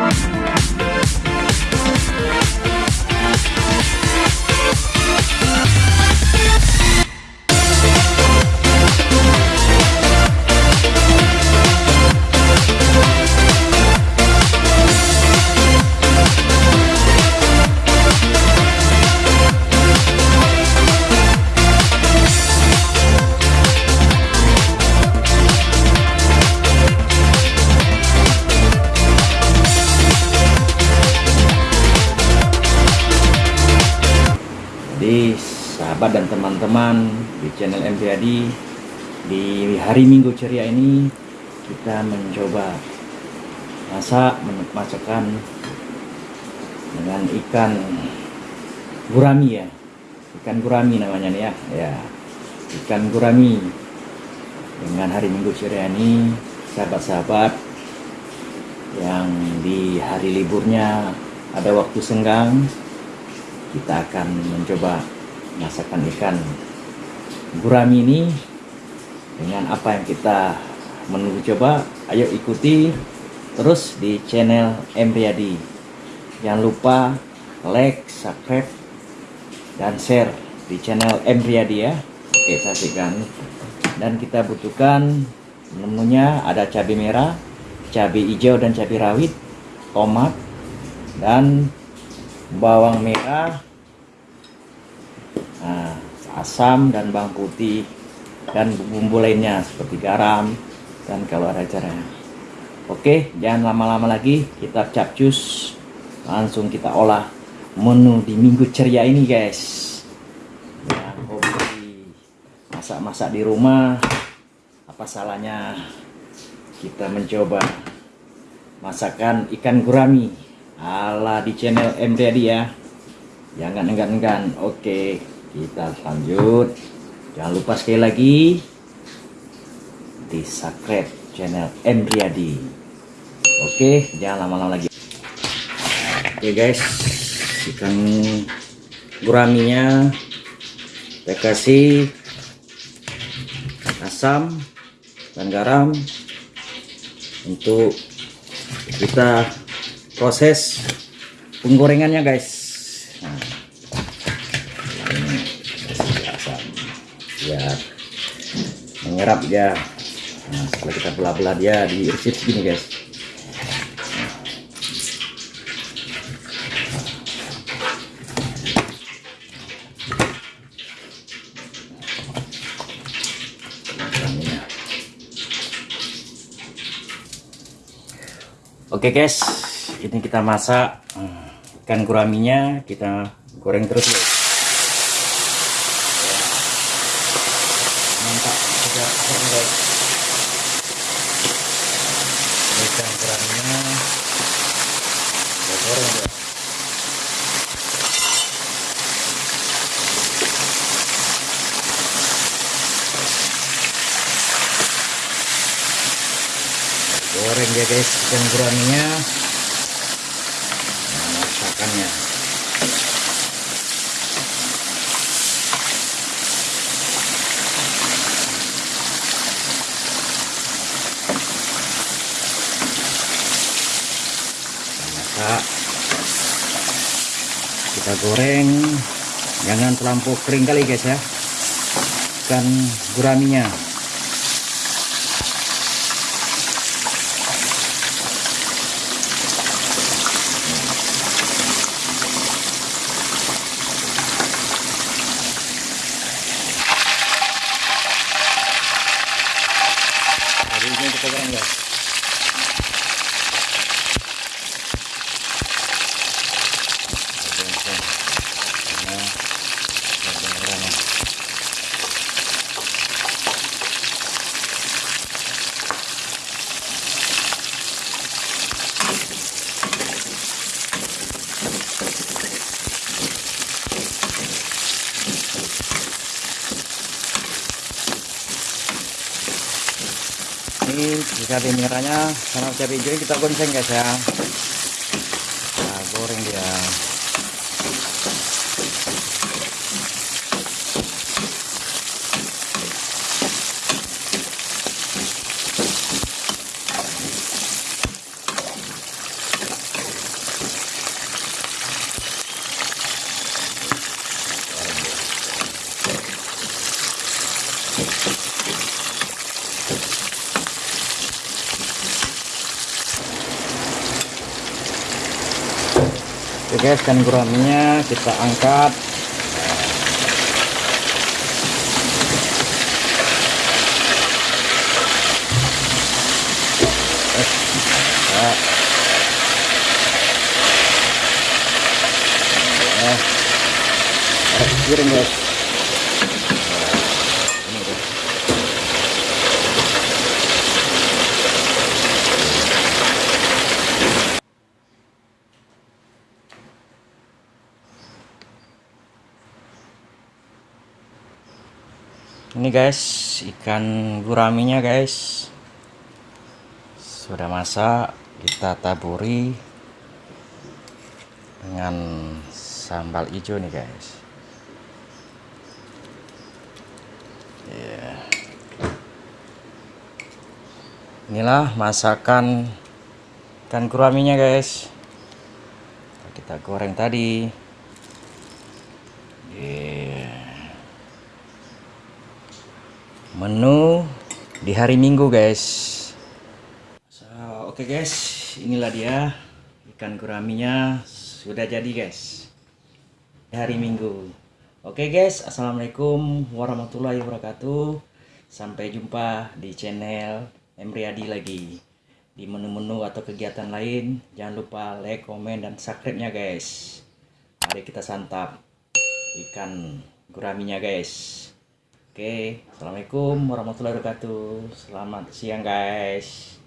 Jadi sahabat dan teman-teman di channel MPAD di hari Minggu ceria ini kita mencoba masak masakan dengan ikan gurami ya. Ikan gurami namanya nih ya. Ya ikan gurami. Dengan hari Minggu ceria ini sahabat-sahabat yang di hari liburnya ada waktu senggang kita akan mencoba masakan ikan gurami ini. Dengan apa yang kita menunggu coba ayo ikuti terus di channel M jangan lupa like subscribe dan share di channel M ya. Oke saksikan dan kita butuhkan menunya ada cabai merah cabai hijau dan cabai rawit tomat dan bawang merah asam dan bawang putih dan bumbu lainnya seperti garam dan kalau ada caranya oke jangan lama-lama lagi kita capcus langsung kita olah menu di minggu ceria ini guys. Yang hobi. Masak-masak di rumah apa salahnya kita mencoba masakan ikan gurami ala di channel M Daddy ya. Jangan enggan-enggan oke kita lanjut. Jangan lupa sekali lagi di subscribe channel M Riyadi oke jangan lama-lama lagi. Oke guys. Ikan guraminya kita kasih asam dan garam. Untuk kita proses penggorengannya guys biar menyerap ya nah, setelah kita belah-belah dia diirsip gini guys. Oke guys, ini kita masak. Hmm, ikan guraminya, kita goreng terus ya. Mantap, sudah kering guys. Ini ikan guraminya, kita goreng ya. Goreng dia guys. Ikan guraminya nah, masakannya masak kita goreng. Jangan terlampau kering kali guys ya. Ikan guraminya Habisnya kita goreng guys. ini cabai merahnya sama cabai hijau kita gonceng guys ya nah, goreng dia guys kan guraminya kita angkat guys. Ini guys, ikan guraminya guys. Sudah masak, kita taburi dengan sambal hijau nih guys. Ya. Inilah masakan ikan guraminya guys. Kita goreng tadi. Yeah menu di hari minggu guys. So, oke okay guys. Inilah dia ikan guraminya. Sudah jadi guys. Di hari minggu. Oke okay guys. Assalamualaikum warahmatullahi wabarakatuh. Sampai jumpa di channel Emriadi lagi. Di menu-menu atau kegiatan lain jangan lupa like komen dan subscribe nya guys. Mari kita santap ikan guraminya guys Oke, Assalamualaikum warahmatullahi wabarakatuh. Selamat siang guys.